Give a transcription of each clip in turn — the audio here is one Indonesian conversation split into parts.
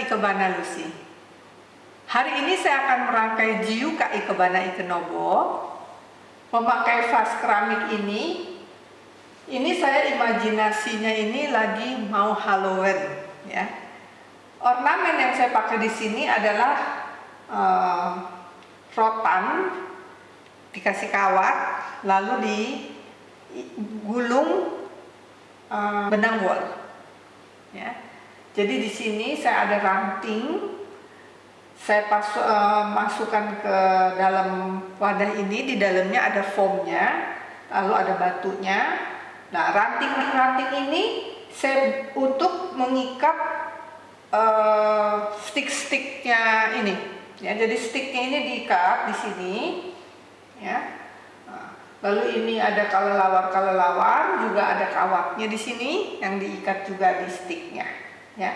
Ikebana Lucy. Hari ini saya akan merangkai Jiuka Ikebana Ikenobo memakai vas keramik ini. Ini saya imajinasinya ini lagi mau Halloween ya. Ornamen yang saya pakai di sini adalah uh, rotan dikasih kawat lalu digulung uh, benang wol ya jadi di sini saya ada ranting. Saya pas, uh, masukkan ke dalam wadah ini. Di dalamnya ada foamnya lalu ada batunya. Nah ranting-ranting ini saya untuk mengikat uh, stick-sticknya ini. Ya jadi sticknya ini diikat di sini. Ya. Lalu ini ada kelelawar-kelelawar juga ada kawatnya di sini yang diikat juga di sticknya ya.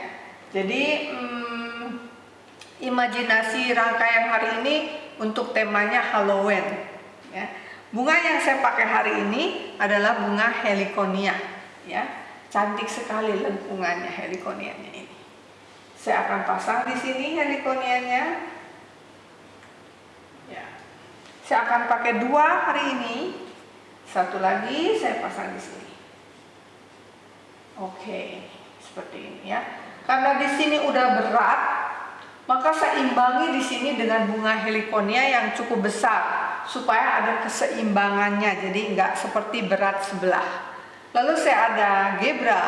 Jadi hmm, imajinasi rangkaian hari ini untuk temanya Halloween ya. Bunga yang saya pakai hari ini adalah bunga heliconia ya. Cantik sekali lengkungannya heliconianya ini. Saya akan pasang di sini heliconianya. Saya akan pakai dua hari ini. Satu lagi saya pasang di sini. Oke, seperti ini ya. Karena di sini udah berat, maka saya imbangi di sini dengan bunga heliconia yang cukup besar supaya ada keseimbangannya. Jadi nggak seperti berat sebelah. Lalu saya ada gebra,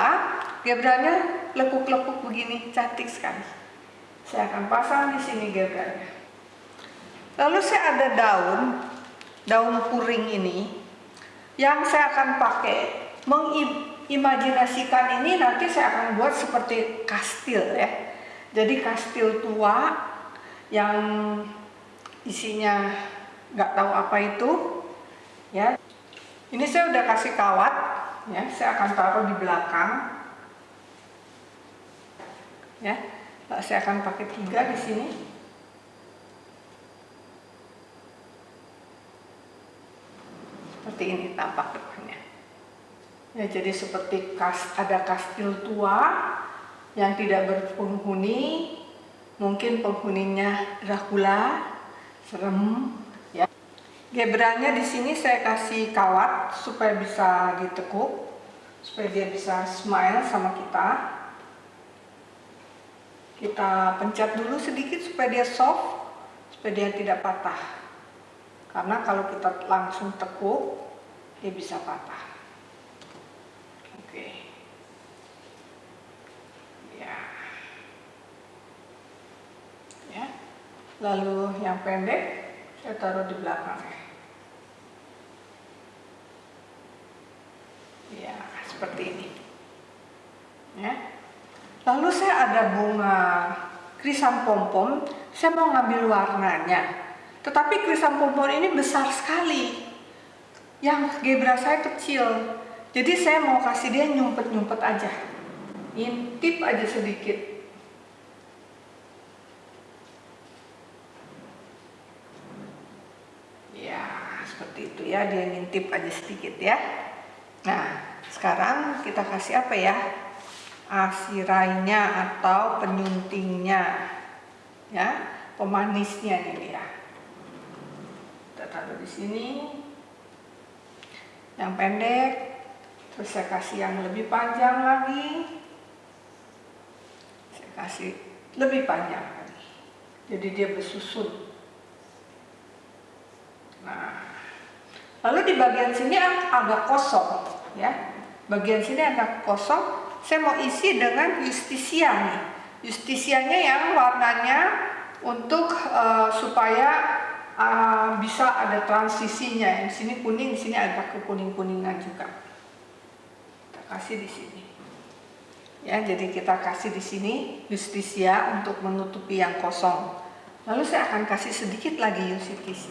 gebranya lekuk-lekuk begini, cantik sekali. Saya akan pasang di sini gebranya. Lalu saya ada daun, daun puring ini, yang saya akan pakai mengimajinasikan ini nanti saya akan buat seperti kastil ya. Jadi kastil tua yang isinya nggak tahu apa itu, ya. Ini saya udah kasih kawat, ya. Saya akan taruh di belakang, ya. Saya akan pakai tiga di sini. seperti ini tampak depannya ya jadi seperti kas ada kastil tua yang tidak berpenghuni. Mungkin penghuninya Dracula serem ya. Gebranya di sini saya kasih kawat supaya bisa ditekuk supaya dia bisa smile sama kita. Kita pencet dulu sedikit supaya dia soft supaya dia tidak patah. Karena kalau kita langsung tekuk, dia bisa patah. Oke. Ya. Ya. Lalu yang pendek saya taruh di belakangnya. Ya, seperti ini. Ya. Lalu saya ada bunga krisam pom-pom, saya mau ngambil warnanya. Tetapi krisantemum ini besar sekali. Yang gebra saya kecil. Jadi saya mau kasih dia nyumpet-nyumpet aja. Intip aja sedikit. Ya, seperti itu ya. Dia ngintip aja sedikit ya. Nah, sekarang kita kasih apa ya? Asirainya atau penyuntingnya. Ya, pemanisnya ini ya kita taruh di sini yang pendek terus saya kasih yang lebih panjang lagi saya kasih lebih panjang lagi jadi dia bersusun nah lalu di bagian sini agak kosong ya bagian sini agak kosong saya mau isi dengan justisia nih justisianya yang warnanya untuk uh, supaya uh, bisa ada transisinya. Di sini kuning, di sini agak ke kuning-kuningan juga. Kita kasih di sini. Ya, jadi kita kasih di sini justisia untuk menutupi yang kosong. Lalu saya akan kasih sedikit lagi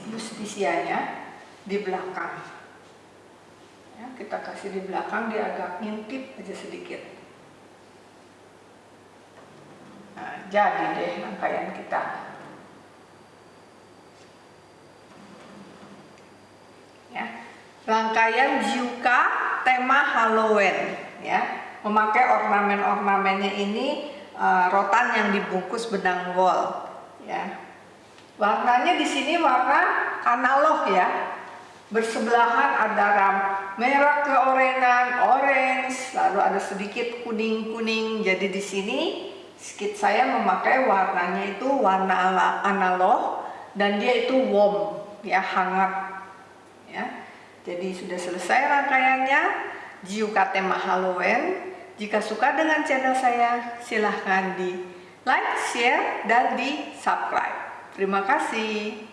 justisianya di belakang. Ya, kita kasih di belakang dia agak ngintip aja sedikit. Nah, jadi deh rangkaian kita. ya. Rangkaian Juka tema Halloween ya. Memakai ornamen-ornamennya ini uh, rotan yang dibungkus benang wol ya warnanya di sini warna analog ya bersebelahan ada ram merah keorenan orange. Lalu ada sedikit kuning kuning jadi di sini skit saya memakai warnanya itu warna analog dan dia itu warm ya hangat ya. Jadi sudah selesai rangkaiannya. Jiukate Mahaloen jika suka dengan channel saya silahkan di like, share, dan di subscribe. Terima kasih